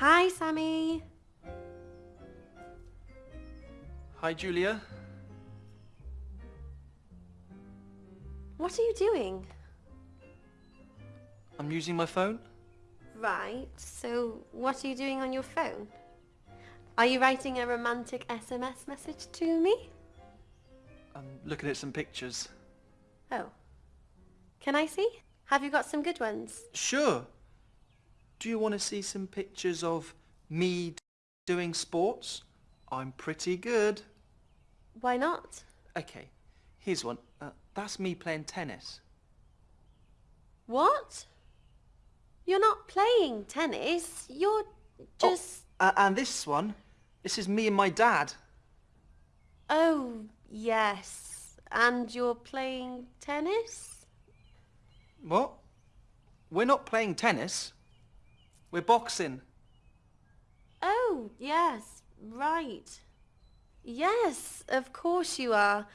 Hi, Sammy. Hi, Julia. What are you doing? I'm using my phone. Right, so what are you doing on your phone? Are you writing a romantic SMS message to me? I'm looking at some pictures. Oh. Can I see? Have you got some good ones? Sure. Do you want to see some pictures of me doing sports? I'm pretty good. Why not? Okay, here's one. Uh, that's me playing tennis. What? You're not playing tennis. You're just... Oh, uh, and this one, this is me and my dad. Oh, yes. And you're playing tennis? What? We're not playing tennis. We're boxing. Oh, yes, right. Yes, of course you are.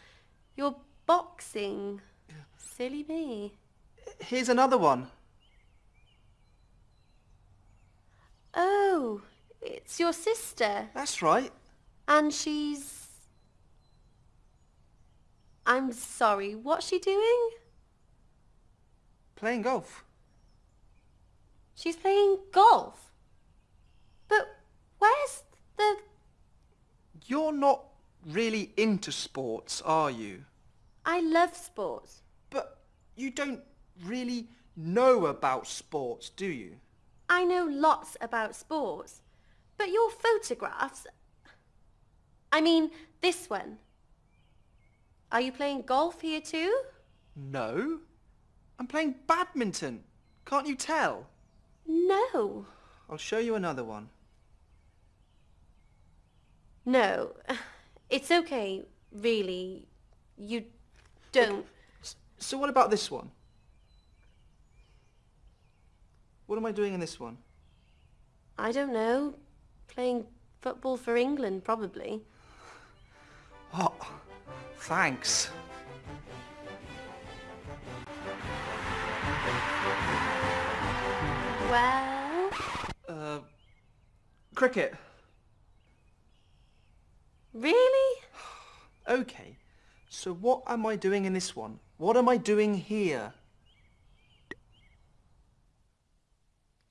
You're boxing. Silly me. Here's another one. Oh, it's your sister. That's right. And she's... I'm sorry, what's she doing? Playing golf. She's playing golf. But where's the... You're not really into sports, are you? I love sports. But you don't really know about sports, do you? I know lots about sports. But your photographs... I mean, this one. Are you playing golf here too? No. I'm playing badminton. Can't you tell? No. I'll show you another one. No. It's okay, really. You don't. So what about this one? What am I doing in this one? I don't know. Playing football for England, probably. Oh, thanks. Well... Uh, cricket. Really? Okay, so what am I doing in this one? What am I doing here?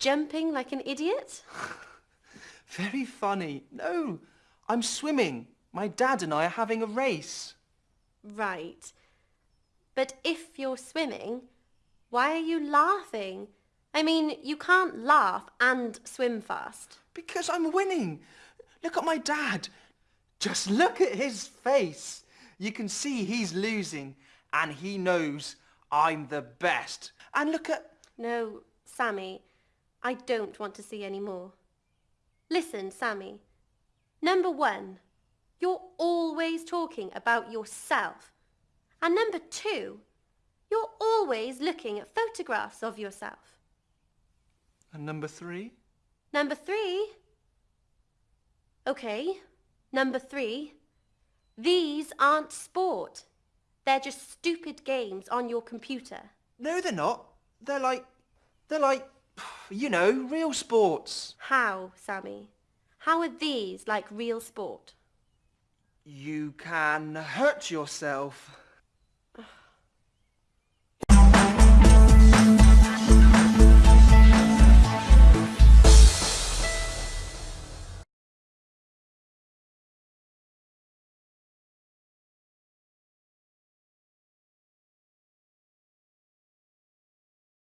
Jumping like an idiot? Very funny. No, I'm swimming. My dad and I are having a race. Right. But if you're swimming, why are you laughing? I mean, you can't laugh and swim fast. Because I'm winning. Look at my dad. Just look at his face. You can see he's losing and he knows I'm the best. And look at... No, Sammy, I don't want to see any more. Listen, Sammy. Number one, you're always talking about yourself. And number two, you're always looking at photographs of yourself. And number three? Number three? Okay, number three. These aren't sport. They're just stupid games on your computer. No, they're not. They're like... They're like... You know, real sports. How, Sammy? How are these like real sport? You can hurt yourself.